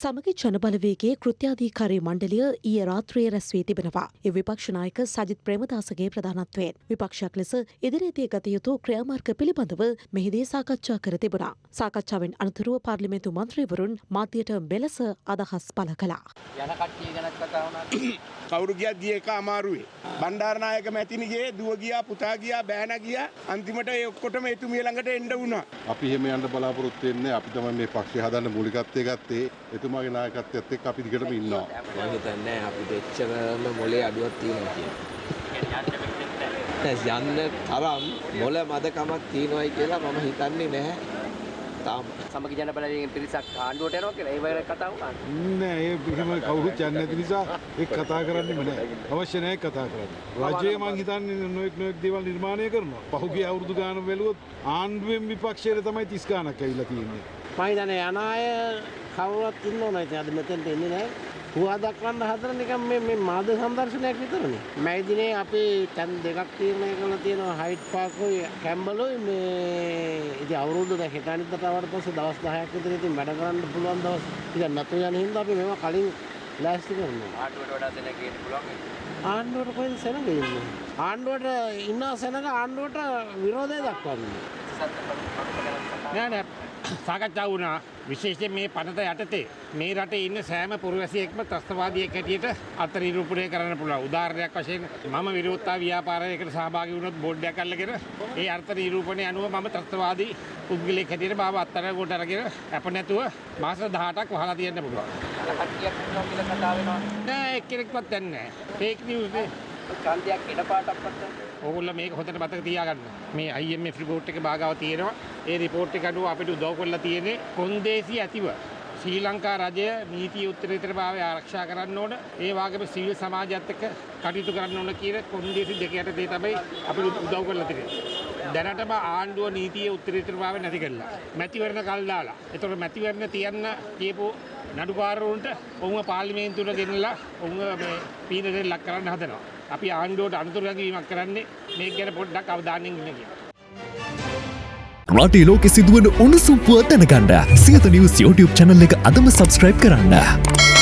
සමගි ජනබලවේගේ කෘත්‍යාධීකාරී මණ්ඩලිය ඊය රාත්‍රයේ රැස්වී තිබෙනවා. ඒ විපක්ෂ නායක සජිත් ප්‍රේමදාසගේ ප්‍රධානත්වයෙන් විපක්ෂයක් ලෙස ඉදිරියේදී ගත යුතු ක්‍රියාමාර්ග පිළිබඳව මෙහිදී සාකච්ඡා කර තිබුණා. සාකච්ඡාවෙන් අනතුරුව පාර්ලිමේන්තු මන්ත්‍රීවරුන් මාධ්‍යයට මෙලෙස අදහස් පළ කළා. යන කට්ටිය ගැනත් කතා වුණා. කවුරු ගියත් ගිය එක අමාරුවේ. බණ්ඩාරනායක මැතිනිගේ දුව ගියා පුතා ගියා බෑන ගියා අන්තිමට ඒ ඔක්කොටම එතුමිය ළඟට එන්න වුණා. අපි එහෙම යන්න බලාපොරොත්තු වෙන්නේ අපි තමයි මේ පක්ෂය හදන්න මූලිකත්වයේ ගත්තේ එතුමාගේ නායකත්වයත් එක්ක අපි දිගටම ඉන්නවා. මම හිතන්නේ අපිට එච්චරම මොලේ අඩුවක් තියෙනවා කියලා. යන්න තරම් මොල මදකමක් තියෙනවයි කියලා මම හිතන්නේ නැහැ. තාම සමගි ජන බලයෙන් පිරිසක් ආණ්ඩුවට යනවා කියලා ඒ වගේ කතා වුණා. නෑ ඒ එහෙම කවුරුත් යන්නේ නැති නිසා ඒක කතා කරන්නෙම නෑ. අවශ්‍ය නෑ කතා කරන්න. රජය මං හිතන්නේ නොඑක් නොඑක් දේවල් නිර්මාණය කරනවා. පහුගිය අවුරුදු ගාන බැලුවොත් ආණ්ඩුවෙන් විපක්ෂයට තමයි 30 ගාණක් ඇවිල්ලා තියෙන්නේ. මම හිතන්නේ යන අය කවුරුත් ඉන්න ඕන ඉතින් අද මෙතෙන්ට එන්නේ නැහැ. හුවා දක්වන්න හදන නිකන් මේ මේ මාධ්‍ය සංදර්ශනයක් විතරනේ. මේ දිනේ අපි තැන් දෙකක් තීරණය කරලා තියෙනවා හයිට් පාර්කුයි කැම්බලුයි මේ ඉතින් අවුරුදු දැන් හෙට අනිද්දාට ආවට පස්සේ දවස් 10ක් විතර ඉතින් වැඩ කරන්න පුළුවන් දවස් ඉතින් නැතු යන හින්දා අපි මේවා කලින් ලෑස්ති කරනවා. ආණ්ඩුවට වඩා දෙන ගේන්න පුළුවන්. ආණ්ඩුවට කොහෙද සෙනග ඉන්නේ? ආණ්ඩුවට ඉන්න සෙනග ආණ්ඩුවට විරෝධය දක්වන්නේ. නෑ නෑ සාකච්ඡා වුණා විශේෂයෙන් මේ පනත යටතේ මේ රටේ ඉන්න සෑම පුරවැසියෙක්ම ත්‍රස්තවාදියෙක් හැටියට අර්ථ නිරූපණය කරන්න පුළුවන්. උදාහරණයක් වශයෙන් මම විරෝධතා ව්‍යාපාරයකට සහභාගී වුණොත් බෝඩ් එකක් අල්ලගෙන ඒ අර්ථ නිරූපණය අනුව මම ත්‍රස්තවාදී පුද්ගලයෙක් හැටියට මාව අත්අඩංගුවට අරගෙන අප නැතුව මාස 18ක් වහලා තියන්න පුළුවන්. කට්ටියක් ඉන්නවා කියලා කතා වෙනවා. නෑ එක්කෙනෙක්වත් දන්නේ නෑ. ෆේක් නිවුස් නේ. ඡන්දයක් ඉඩපාටක්වත් නැහැ. ඕගොල්ලෝ මේක හොඳට මතක තියාගන්න. මේ IMF රිපෝට් එක භාගාව තියෙනවා. ඒ රිපෝට් එක අනුව අපිට උදව් කරලා තියෙන්නේ කොන්දේසි ඇතිව ශ්‍රී ලංකා රජය නීතිය උත්තරීතරභාවය ආරක්ෂා කරන්න ඕන. ඒ වගේම සිවිල් සමාජයත් එක්ක කටයුතු කරන්න ඕන කියන කොන්දේසි දෙක යටතේ තමයි අපිට උදව් කරලා තියෙන්නේ. දැනටම ආණ්ඩුව නීතිය උත්තරීතරභාවය නැති කළා. මැතිවරණ කල් දාලා. ඒතකොට මැතිවරණ තියන්න කියපු නඩුකාරවරුන්ට ඔවුන් පාර්ලිමේන්තුවට ගෙනලා ඔවුන් මේ පීඩනයට ලක් කරන්න හදනවා. අපි ආණ්ඩුවට අනුතුරු ගැනීමක් කරන්නේ මේක ගැන පොඩ්ඩක් අවධානයෙන් ඉන්න කියලා. රටේ ලෝකෙ සිදුවන උණුසුම් පුවත් දැනගන්න සියත නිවස් YouTube channel එක අදම subscribe කරන්න.